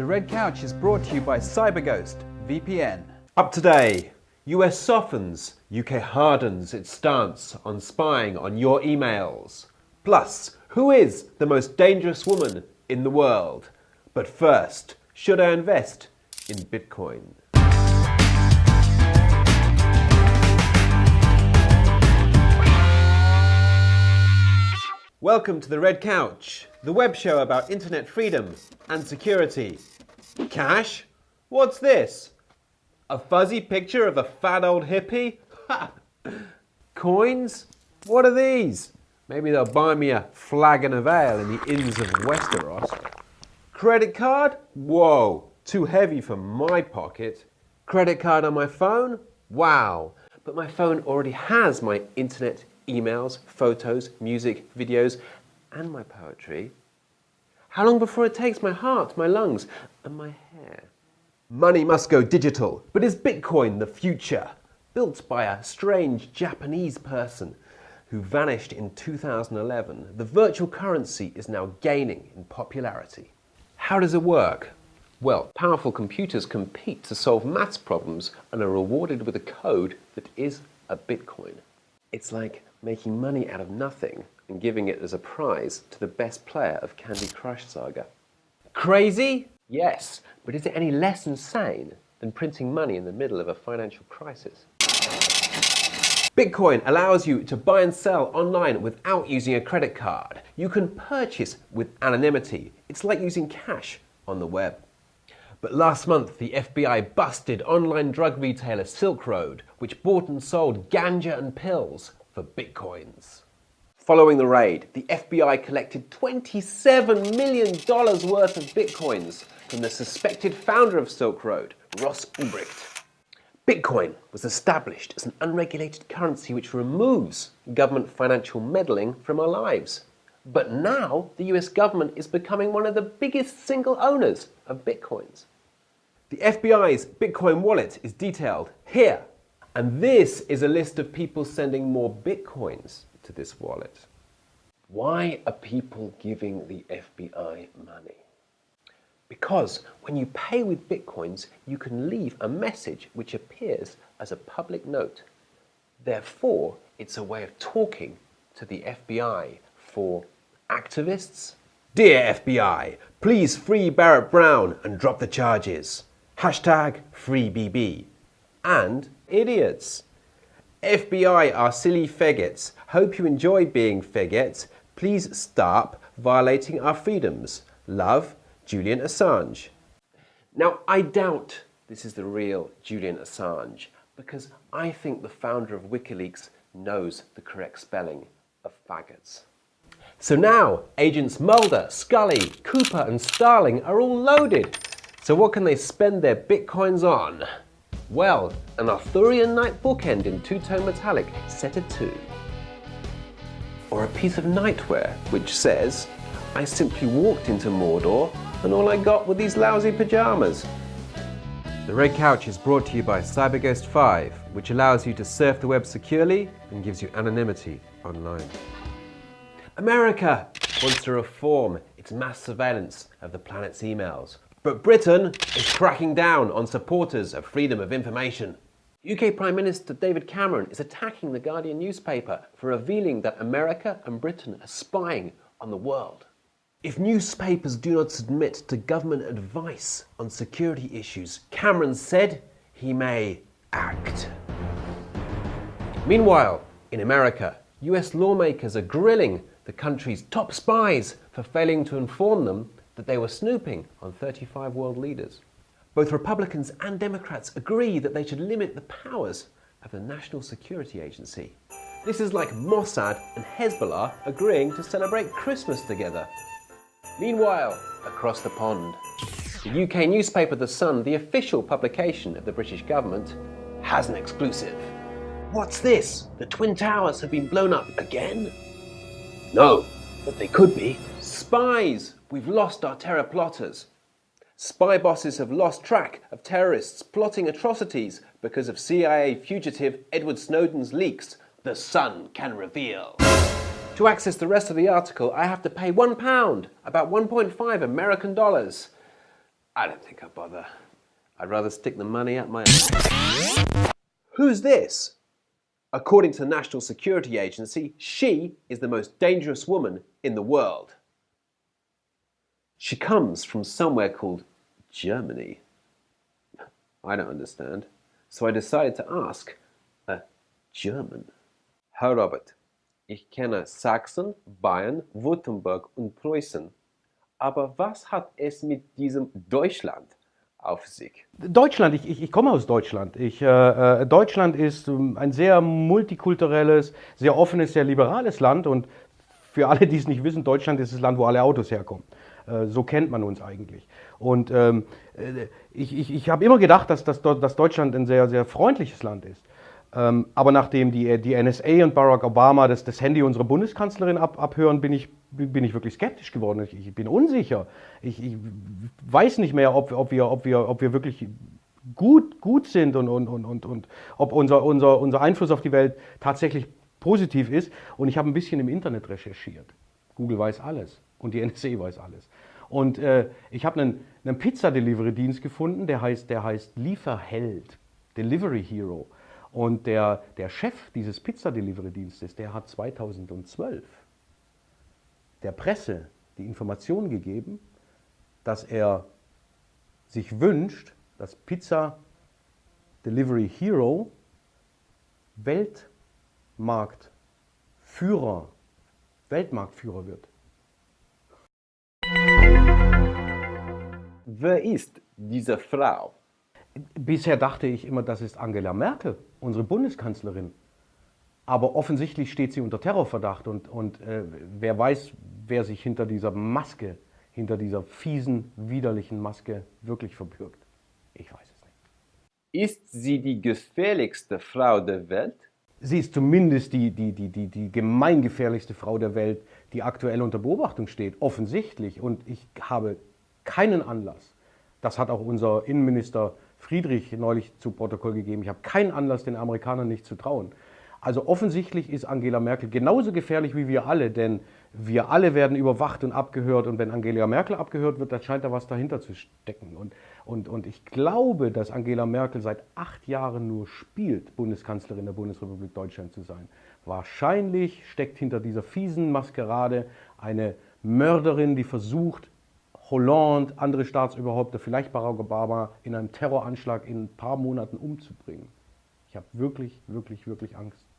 The Red Couch is brought to you by CyberGhost VPN. Up today, US softens, UK hardens its stance on spying on your emails. Plus, who is the most dangerous woman in the world? But first, should I invest in Bitcoin? Welcome to the Red Couch, the web show about internet freedom and security. Cash? What's this? A fuzzy picture of a fat old hippie? Ha! Coins? What are these? Maybe they'll buy me a flagon of ale in the inns of Westeros. Credit card? Whoa, too heavy for my pocket. Credit card on my phone? Wow, but my phone already has my internet emails, photos, music, videos, and my poetry. How long before it takes my heart, my lungs, and my hair? Money must go digital, but is Bitcoin the future? Built by a strange Japanese person who vanished in 2011, the virtual currency is now gaining in popularity. How does it work? Well, powerful computers compete to solve maths problems and are rewarded with a code that is a Bitcoin. It's like making money out of nothing and giving it as a prize to the best player of Candy Crush Saga. Crazy? Yes, but is it any less insane than printing money in the middle of a financial crisis? Bitcoin allows you to buy and sell online without using a credit card. You can purchase with anonymity. It's like using cash on the web. But last month, the FBI busted online drug retailer Silk Road, which bought and sold ganja and pills for bitcoins. Following the raid, the FBI collected $27 million worth of bitcoins from the suspected founder of Silk Road, Ross Ulbricht. Bitcoin was established as an unregulated currency which removes government financial meddling from our lives. But now the US government is becoming one of the biggest single owners of bitcoins. The FBI's Bitcoin wallet is detailed here. And this is a list of people sending more bitcoins to this wallet. Why are people giving the FBI money? Because when you pay with bitcoins, you can leave a message which appears as a public note. Therefore, it's a way of talking to the FBI for activists. Dear FBI, please free Barrett Brown and drop the charges. Hashtag FreeBB. And idiots. FBI are silly faggots. Hope you enjoy being faggots. Please stop violating our freedoms. Love, Julian Assange. Now, I doubt this is the real Julian Assange because I think the founder of WikiLeaks knows the correct spelling of faggots. So now, agents Mulder, Scully, Cooper and Starling are all loaded. So what can they spend their bitcoins on? Well, an Arthurian knight bookend in two-tone metallic set at 2. Or a piece of nightwear which says, I simply walked into Mordor and all I got were these lousy pyjamas. The Red Couch is brought to you by CyberGhost 5, which allows you to surf the web securely and gives you anonymity online. America wants to reform its mass surveillance of the planet's emails but Britain is cracking down on supporters of freedom of information. UK Prime Minister David Cameron is attacking the Guardian newspaper for revealing that America and Britain are spying on the world. If newspapers do not submit to government advice on security issues, Cameron said he may act. Meanwhile, in America, US lawmakers are grilling the country's top spies for failing to inform them that they were snooping on 35 world leaders. Both Republicans and Democrats agree that they should limit the powers of the National Security Agency. This is like Mossad and Hezbollah agreeing to celebrate Christmas together. Meanwhile, across the pond, the UK newspaper The Sun, the official publication of the British government, has an exclusive. What's this? The Twin Towers have been blown up again? No, but they could be. Spies We've lost our terror plotters. Spy bosses have lost track of terrorists plotting atrocities because of CIA fugitive Edward Snowden's leaks, the Sun can reveal. To access the rest of the article, I have to pay one pound, about 1.5 American dollars. I don't think I'll bother. I'd rather stick the money at my Who's this? According to the National Security Agency, she is the most dangerous woman in the world. She comes from somewhere called Germany. I don't understand, so I decided to ask a German. Herr Robert, ich kenne Sachsen, Bayern, Württemberg und Preußen. Aber was hat es mit diesem Deutschland auf sich? Deutschland, ich, ich, ich komme aus Deutschland. Ich, äh, äh Deutschland ist ähm, ein sehr multikulturelles, sehr offenes, sehr liberales Land und für alle, die es nicht wissen, Deutschland ist das Land, wo alle Autos herkommen. Äh, so kennt man uns eigentlich. Und ähm, äh, ich, ich, ich habe immer gedacht, dass, dass, dass Deutschland ein sehr, sehr freundliches Land ist. Ähm, aber nachdem die, die NSA und Barack Obama das, das Handy unserer Bundeskanzlerin ab, abhören, bin ich, bin ich wirklich skeptisch geworden. Ich, ich bin unsicher. Ich, ich, weiß nicht mehr, ob, ob, wir, ob, wir, ob wir wirklich gut, gut sind und, und, und, und, und ob unser, unser, unser Einfluss auf die Welt tatsächlich positiv ist. Und ich habe ein bisschen im Internet recherchiert. Google weiß alles und die NSA weiß alles. Und äh, ich habe einen, einen Pizza-Delivery-Dienst gefunden, der heißt, der heißt Lieferheld, Delivery Hero. Und der, der Chef dieses Pizza-Delivery-Dienstes, der hat 2012 der Presse die Information gegeben, dass er sich wünscht, dass Pizza Delivery Hero Weltmarktführer, Weltmarktführer wird. Wer ist diese Frau? Bisher dachte ich immer, das ist Angela Merkel, unsere Bundeskanzlerin. Aber offensichtlich steht sie unter Terrorverdacht und, und äh, wer weiß, wer sich hinter dieser Maske, hinter dieser fiesen, widerlichen Maske wirklich verbirgt. Ich weiß es nicht. Ist sie die gefährlichste Frau der Welt? Sie ist zumindest die, die, die, die, die gemeingefährlichste Frau der Welt, die aktuell unter Beobachtung steht, offensichtlich. Und ich habe keinen Anlass, das hat auch unser Innenminister Friedrich neulich zu Protokoll gegeben, ich habe keinen Anlass, den Amerikanern nicht zu trauen. Also offensichtlich ist Angela Merkel genauso gefährlich wie wir alle, denn wir alle werden überwacht und abgehört und wenn Angela Merkel abgehört wird, dann scheint da was dahinter zu stecken. Und, und, und ich glaube, dass Angela Merkel seit acht Jahren nur spielt, Bundeskanzlerin der Bundesrepublik Deutschland zu sein. Wahrscheinlich steckt hinter dieser fiesen Maskerade eine Mörderin, die versucht, Hollande, andere Staatsüberhäupter, vielleicht Barack Obama in einem Terroranschlag in ein paar Monaten umzubringen. Ich habe wirklich, wirklich, wirklich Angst.